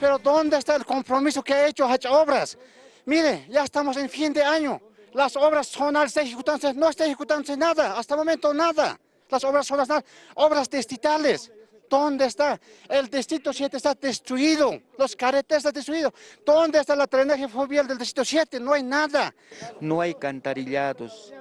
Pero ¿dónde está el compromiso que ha hecho, ha hecho obras? Mire, ya estamos en fin de año. Las obras son al ejecutándose, no está ejecutándose nada, hasta el momento nada. Las obras son las obras distritales. ¿Dónde está? El distrito 7 está destruido, los carreteros están destruidos. ¿Dónde está la drenaje fluvial del distrito 7? No hay nada. No hay cantarillados.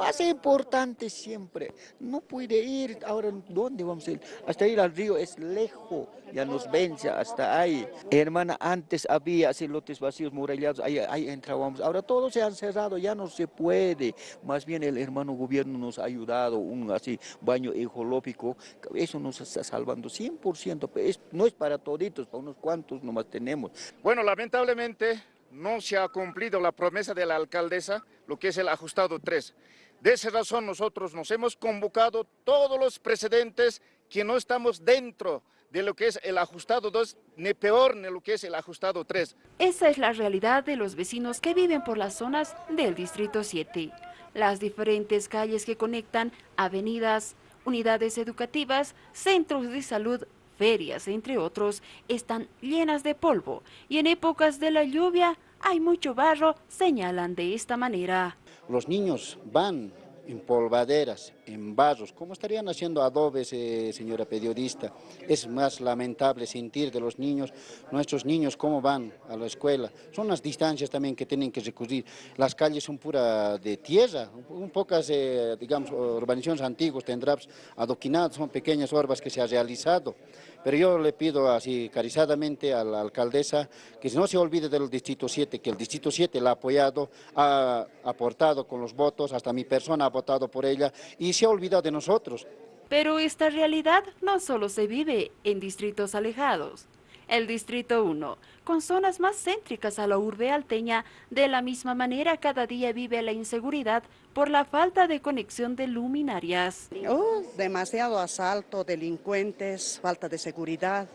Más importante siempre, no puede ir, ahora ¿dónde vamos a ir? Hasta ir al río es lejos, ya nos vence hasta ahí. Hermana, antes había lotes vacíos, murallados, ahí, ahí entrábamos. Ahora todos se han cerrado, ya no se puede. Más bien el hermano gobierno nos ha ayudado, un así baño ecológico, eso nos está salvando 100%, no es para toditos, para unos cuantos nomás tenemos. Bueno, lamentablemente no se ha cumplido la promesa de la alcaldesa, lo que es el ajustado 3. De esa razón nosotros nos hemos convocado todos los precedentes que no estamos dentro de lo que es el ajustado 2, ni peor ni lo que es el ajustado 3. Esa es la realidad de los vecinos que viven por las zonas del Distrito 7. Las diferentes calles que conectan avenidas, unidades educativas, centros de salud, ferias, entre otros, están llenas de polvo y en épocas de la lluvia hay mucho barro, señalan de esta manera. Los niños van en polvaderas, en barros. ¿Cómo estarían haciendo adobes, eh, señora periodista? Es más lamentable sentir de los niños, nuestros niños, cómo van a la escuela. Son las distancias también que tienen que recurrir. Las calles son pura de tierra, un pocas, eh, digamos, urbanizaciones antiguas tendrán adoquinadas, son pequeñas orbas que se ha realizado. Pero yo le pido así carizadamente a la alcaldesa que no se olvide del Distrito 7, que el Distrito 7 la ha apoyado, ha aportado con los votos, hasta mi persona ha votado por ella y se ha olvidado de nosotros. Pero esta realidad no solo se vive en distritos alejados el Distrito 1, con zonas más céntricas a la urbe alteña, de la misma manera cada día vive la inseguridad por la falta de conexión de luminarias. Oh, demasiado asalto, delincuentes, falta de seguridad.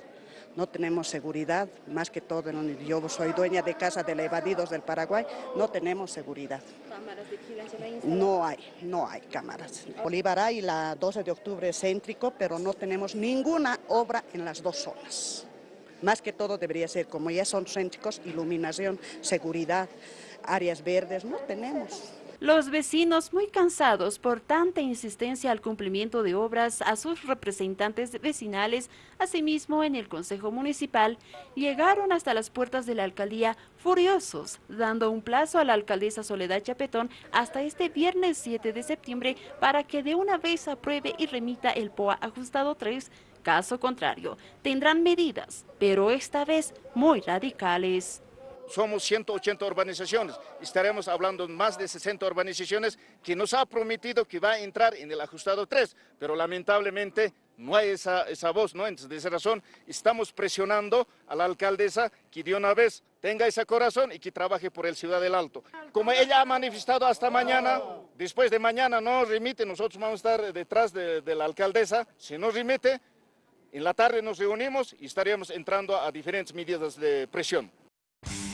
No tenemos seguridad, más que todo, yo soy dueña de casa de evadidos del Paraguay, no tenemos seguridad. ¿Cámaras de vigilancia No hay, no hay cámaras. Bolívar hay la 12 de octubre céntrico, pero no tenemos ninguna obra en las dos zonas. Más que todo debería ser, como ya son céntricos, iluminación, seguridad, áreas verdes, no tenemos. Los vecinos, muy cansados por tanta insistencia al cumplimiento de obras a sus representantes vecinales, asimismo en el Consejo Municipal, llegaron hasta las puertas de la alcaldía furiosos, dando un plazo a la alcaldesa Soledad Chapetón hasta este viernes 7 de septiembre para que de una vez apruebe y remita el POA ajustado 3 Caso contrario, tendrán medidas, pero esta vez muy radicales. Somos 180 urbanizaciones, estaremos hablando de más de 60 urbanizaciones que nos ha prometido que va a entrar en el ajustado 3, pero lamentablemente no hay esa, esa voz. Entonces, de esa razón, estamos presionando a la alcaldesa que de una vez tenga ese corazón y que trabaje por el Ciudad del Alto. Como ella ha manifestado hasta mañana, después de mañana no remite, nosotros vamos a estar detrás de, de la alcaldesa, si no remite, en la tarde nos reunimos y estaríamos entrando a diferentes medidas de presión.